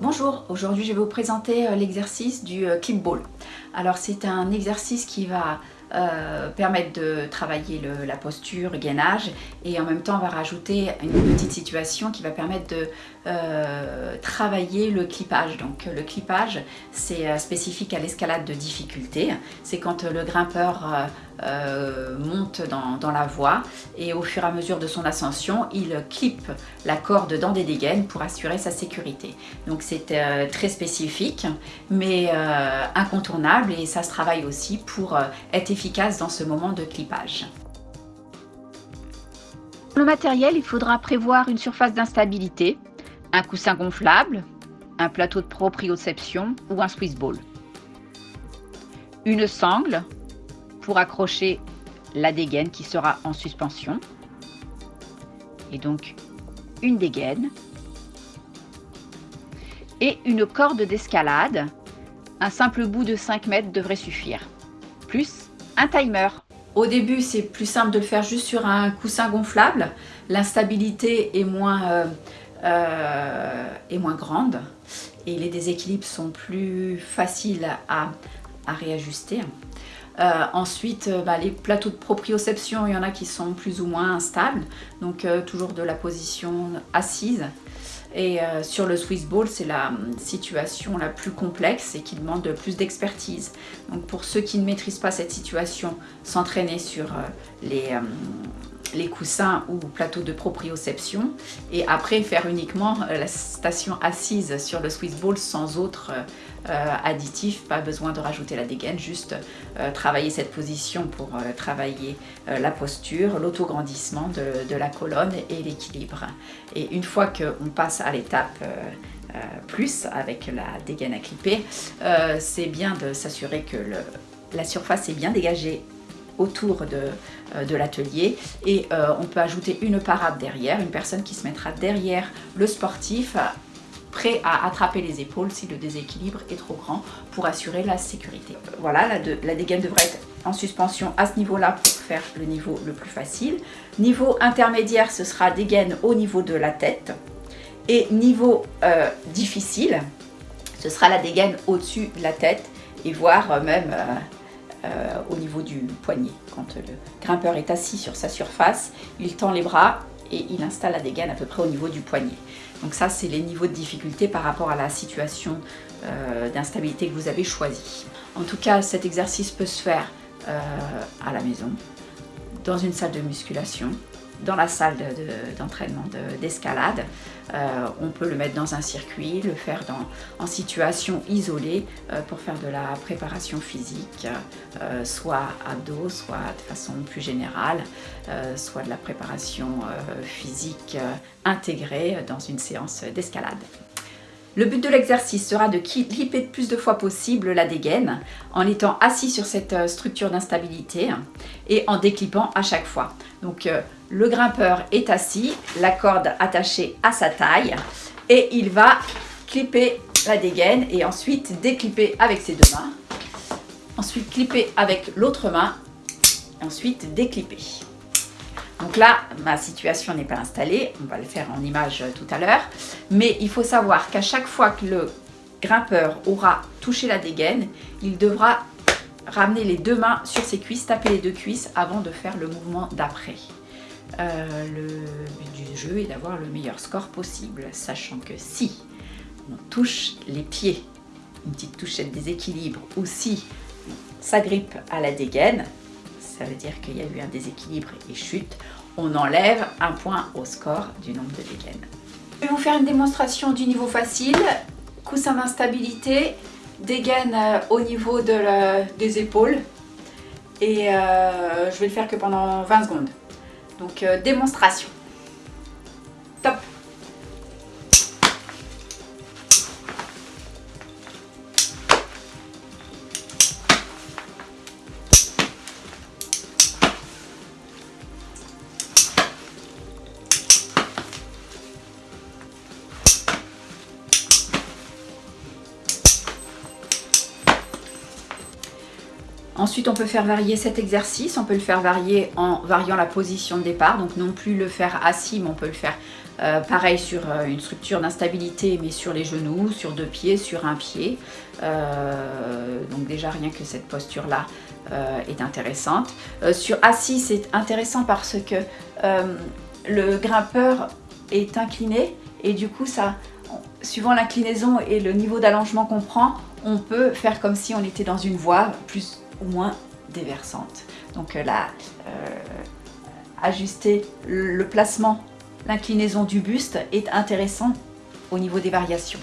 Bonjour, aujourd'hui je vais vous présenter euh, l'exercice du euh, clip ball. Alors c'est un exercice qui va euh, permettre de travailler la posture, gainage et en même temps on va rajouter une petite situation qui va permettre de euh, travailler le clipage. Donc le clipage c'est euh, spécifique à l'escalade de difficulté, c'est quand le grimpeur monte dans, la voie et au fur et à mesure de son ascension il clip la corde dans des dégaines pour assurer sa sécurité. Donc c'est très spécifique mais incontournable et ça se travaille aussi pour être efficace efficace dans ce moment de clipage. Pour le matériel, il faudra prévoir une surface d'instabilité, un coussin gonflable, un plateau de proprioception ou un Swiss ball. Une sangle pour accrocher la dégaine qui sera en suspension. Et donc une dégaine. Et une corde d'escalade. Un simple bout de 5 mètres devrait suffire. Plus un timer. Au début, c'est plus simple de le faire juste sur un coussin gonflable. L'instabilité est, moins, euh, euh, est moins grande et les déséquilibres sont plus faciles à, réajuster. Euh, ensuite, bah, les plateaux de proprioception, il y en a qui sont plus ou moins instables, donc toujours de la position assise. Et euh, sur le Swiss Ball, c'est la hum, situation la plus complexe et qui demande plus d'expertise. Donc pour ceux qui ne maîtrisent pas cette situation, s'entraîner sur euh, les, hum, les coussins ou plateaux de proprioception et après faire uniquement euh, la station assise sur le Swiss Ball sans autre euh, additif, pas besoin de rajouter la dégaine, juste euh, travailler cette position pour travailler la posture, l'autograndissement de, la colonne et l'équilibre. Et une fois qu'on passe à l'étape plus avec la dégaine à clipper, c'est bien de s'assurer que la surface est bien dégagée autour de, euh, de l'atelier et euh, on peut ajouter une parade derrière, une personne qui se mettra derrière le sportif prêt à attraper les épaules si le déséquilibre est trop grand pour assurer la sécurité. Voilà, la, la dégaine devrait être en suspension à ce niveau-là pour faire le niveau le plus facile. Niveau intermédiaire, ce sera dégaine au niveau de la tête. Et niveau euh, difficile, ce sera la dégaine au-dessus de la tête et voire même au niveau du poignet. Quand le grimpeur est assis sur sa surface, il tend les bras et il installe la dégaine à peu près au niveau du poignet. Donc ça, c'est les niveaux de difficulté par rapport à la situation euh, d'instabilité que vous avez choisi. En tout cas, cet exercice peut se faire euh, à la maison, dans une salle de musculation, dans la salle d'entraînement d'escalade. Euh, on peut le mettre dans un circuit, le faire en situation isolée euh, pour faire de la préparation physique, euh, soit abdos, soit de façon plus générale, soit de la préparation physique intégrée dans une séance d'escalade. Le but de l'exercice sera de clipper le plus de fois possible la dégaine en étant assis sur cette structure d'instabilité et en déclippant à chaque fois. Donc le grimpeur est assis, la corde attachée à sa taille et il va clipper la dégaine et ensuite déclipper avec ses deux mains. Ensuite clipper avec l'autre main, ensuite déclipper. Donc là, ma situation n'est pas installée, on va le faire en image tout à l'heure, mais il faut savoir qu'à chaque fois que le grimpeur aura touché la dégaine, il devra ramener les deux mains sur ses cuisses, taper les deux cuisses avant de faire le mouvement d'après. Euh, le but du jeu est d'avoir le meilleur score possible, sachant que si on touche les pieds, une petite touchette déséquilibre, ou si ça grippe à la dégaine, ça veut dire qu'il y a eu un déséquilibre et chute, on enlève un point au score du nombre de dégaines. Je vais vous faire une démonstration du niveau facile, coussin d'instabilité, dégaine euh, au niveau des épaules, et euh, je vais le faire que pendant 20 secondes. Donc euh, démonstration. Ensuite, on peut faire varier cet exercice. On peut le faire varier en variant la position de départ. Donc non plus le faire assis, mais on peut le faire euh, pareil sur euh, une structure d'instabilité, mais sur les genoux, sur deux pieds, sur un pied. Euh, donc déjà rien que cette posture-là est intéressante. sur assis, c'est intéressant parce que le grimpeur est incliné et du coup, ça, suivant l'inclinaison et le niveau d'allongement qu'on prend, on peut faire comme si on était dans une voie plus moins déversante. Donc là, ajuster le placement l'inclinaison du buste est intéressant au niveau des variations.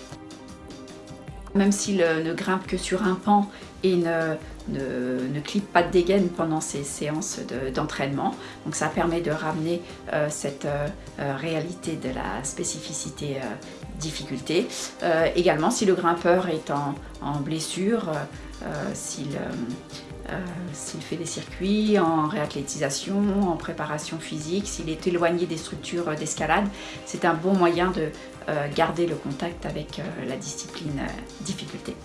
Même s'il ne grimpe que sur un pan et ne, ne, clip pas de dégaine pendant ces séances d'entraînement. Donc ça permet de ramener euh, cette euh, euh, réalité de la spécificité difficulté. également, si le grimpeur est en, blessure, s'il fait des circuits en réathlétisation, en préparation physique, s'il est éloigné des structures d'escalade, c'est un bon moyen de garder le contact avec la discipline difficulté.